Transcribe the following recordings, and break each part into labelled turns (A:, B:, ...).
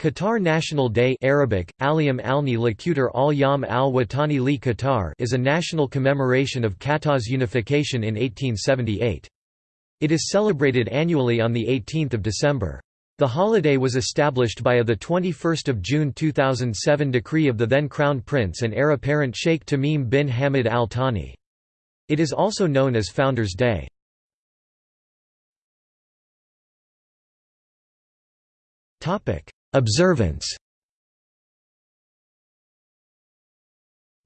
A: Qatar National Day Arabic, Aliyam Alni al Yam al li Qatar is a national commemoration of Qatar's unification in 1878. It is celebrated annually on 18 December. The holiday was established by a 21 June 2007 decree of the then Crown Prince and heir apparent Sheikh Tamim bin Hamad al Thani. It is also known as Founders' Day. Topic Observance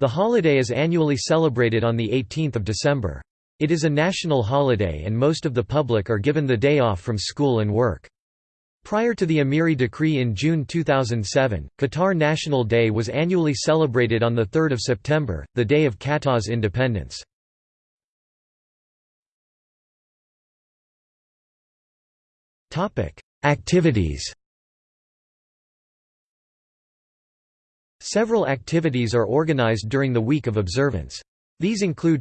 A: The holiday is annually celebrated on 18 December. It is a national holiday and most of the public are given the day off from school and work. Prior to the Amiri decree in June 2007, Qatar National Day was annually celebrated on 3 September, the day of Qatar's independence. Activities Several activities are organized during the week of observance. These include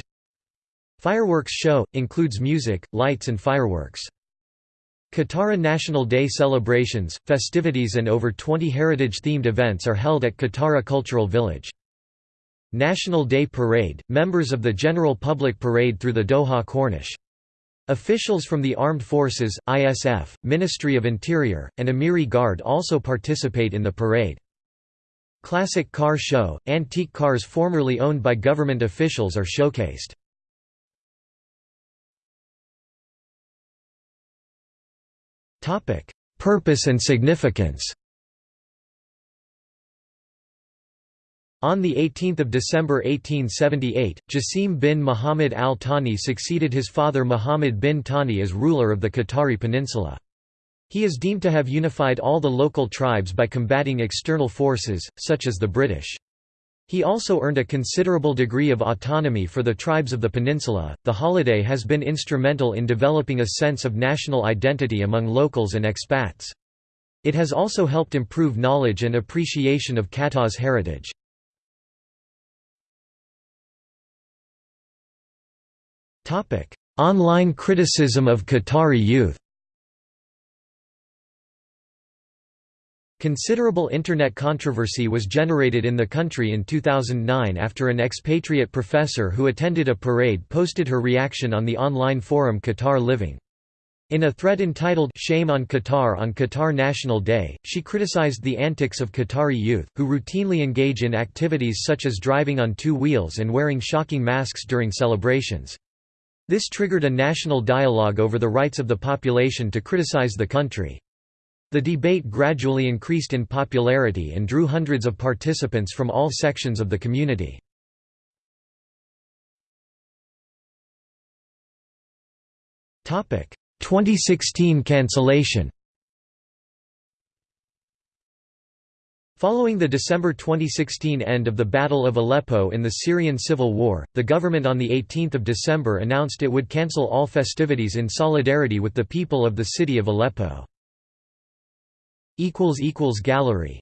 A: Fireworks show, includes music, lights and fireworks. Qatar National Day celebrations, festivities and over 20 heritage-themed events are held at Qatar Cultural Village. National Day Parade – Members of the general public parade through the Doha Corniche. Officials from the Armed Forces, ISF, Ministry of Interior, and Amiri Guard also participate in the parade. Classic car show – Antique cars formerly owned by government officials are showcased. Purpose and significance On 18 December 1878, Jasim bin Muhammad al-Thani succeeded his father Muhammad bin Thani as ruler of the Qatari Peninsula. He is deemed to have unified all the local tribes by combating external forces, such as the British. He also earned a considerable degree of autonomy for the tribes of the peninsula. The holiday has been instrumental in developing a sense of national identity among locals and expats. It has also helped improve knowledge and appreciation of Qatar's heritage. Online criticism of Qatari youth Considerable Internet controversy was generated in the country in 2009 after an expatriate professor who attended a parade posted her reaction on the online forum Qatar Living. In a thread entitled Shame on Qatar on Qatar National Day, she criticized the antics of Qatari youth, who routinely engage in activities such as driving on two wheels and wearing shocking masks during celebrations. This triggered a national dialogue over the rights of the population to criticize the country. The debate gradually increased in popularity and drew hundreds of participants from all sections of the community. Topic: 2016 cancellation. Following the December 2016 end of the Battle of Aleppo in the Syrian civil war, the government on 18 December announced it would cancel all festivities in solidarity with the people of the city of Aleppo. Gallery